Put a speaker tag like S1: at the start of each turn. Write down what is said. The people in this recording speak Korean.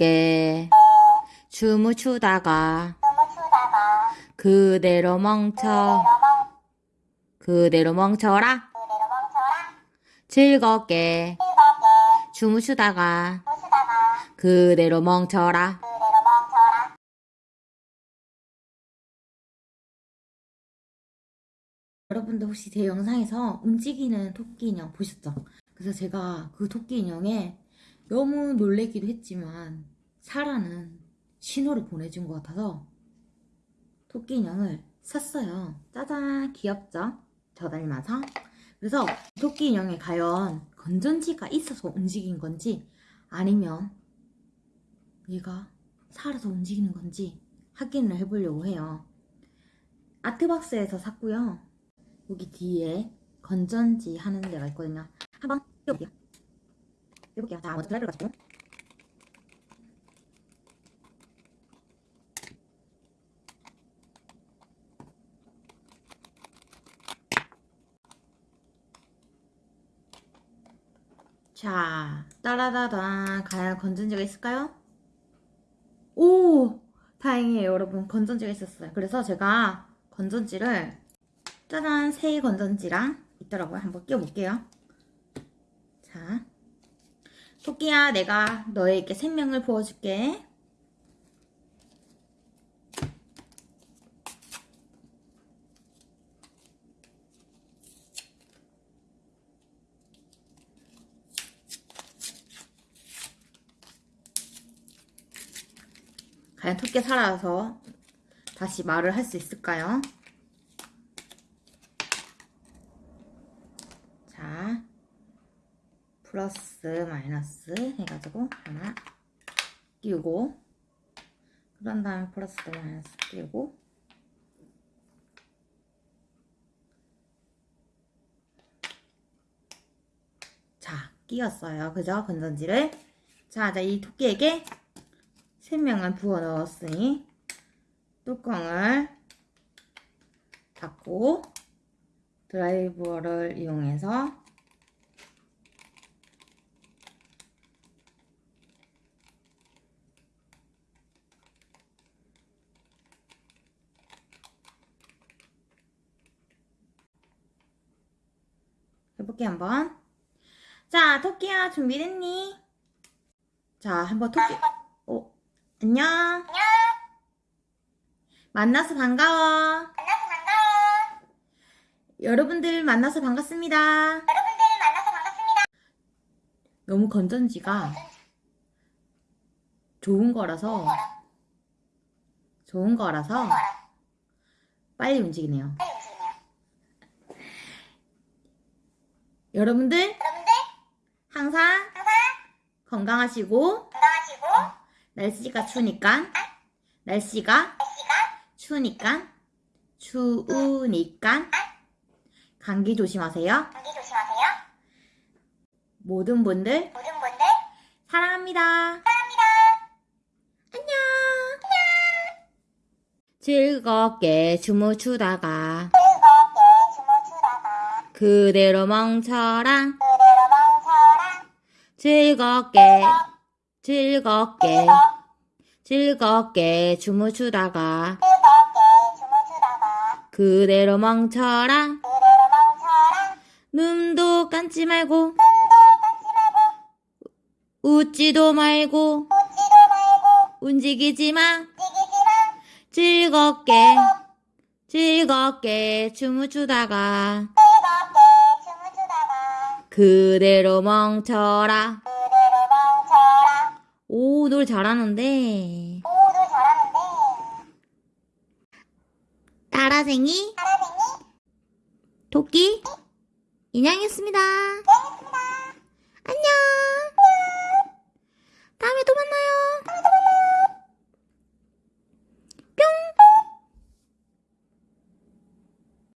S1: 즐겁게 춤을 추다가
S2: 춤을 추다가
S1: 그대로 멈춰
S2: 그대로
S1: 멈춰라 즐겁게
S2: 즐겁게
S1: 춤을 추다가
S2: 춤을 추다가
S1: 그대로 멈춰라
S2: 그대로 멈춰라
S1: 여러분들 혹시 제 영상에서 움직이는 토끼 인형 보셨죠? 그래서 제가 그 토끼 인형에 너무 놀래기도 했지만 사라는 신호를 보내준 것 같아서 토끼 인형을 샀어요. 짜잔 귀엽죠? 저 닮아서 그래서 토끼 인형에 과연 건전지가 있어서 움직인 건지 아니면 얘가 살아서 움직이는 건지 확인을 해보려고 해요. 아트박스에서 샀고요. 여기 뒤에 건전지 하는 데가 있거든요. 한번 띄워볼게요. 띄워볼게요. 자, 먼저 드라이브를 가지고. 자, 따라다단 과연 건전지가 있을까요? 오! 다행이에요, 여러분. 건전지가 있었어요. 그래서 제가 건전지를 짜잔 새 건전지랑 있더라고요. 한번 끼워볼게요. 자, 토끼야, 내가 너에게 생명을 부어줄게. 과연 토끼 살아서 다시 말을 할 수 있을까요? 자, 플러스 마이너스 해가지고 하나 끼우고 그런 다음에 플러스 마이너스 끼우고 자, 끼웠어요. 그죠? 건전지를. 자, 자, 이 토끼에게 생명을 부어 넣었으니 뚜껑을 닫고 드라이버를 이용해서 해볼게 한번. 자 토끼야 준비됐니? 자 한번 토끼. 어 안녕.
S2: 안녕.
S1: 만나서 반가워.
S2: 만나서 반가워.
S1: 여러분들 만나서 반갑습니다.
S2: 여러분들 만나서 반갑습니다.
S1: 너무 건전지가 좋은 거라서 좋은 거라서 빨리 움직이네요
S2: 빨리 움직이네요
S1: 여러분들
S2: 여러분들
S1: 항상
S2: 항상
S1: 건강하시고
S2: 건강하시고
S1: 날씨가 추우니까 날씨가
S2: 날씨가
S1: 추우니까 추우니까 감기 조심하세요.
S2: 감기 조심하세요.
S1: 모든 분들
S2: 모든 분들
S1: 사랑합니다.
S2: 사랑합니다.
S1: 안녕. 추다가
S2: 즐겁게 춤을 추다가
S1: 그대로 멈춰라
S2: 그대로 멈춰라
S1: 즐겁게 즐겁게 즐겁게 춤을 추다가
S2: 즐겁게 춤을 추다가
S1: 그대로 멈춰라
S2: 그대로 멈춰라
S1: 눈도 감지 말고 웃지도 말고
S2: 웃지도 말고
S1: 움직이지 마.
S2: 움직이지 마.
S1: 즐겁게 즐겁게
S2: 즐겁게 춤을 추다가
S1: 그대로 멈춰라.
S2: 그대로 멈춰라.
S1: 오 노래 잘하는데.
S2: 모두 잘하는데.
S1: 따라쟁이?
S2: 사라생이?
S1: 토끼? 인양했습니다.
S2: 고맙습니다.
S1: 안녕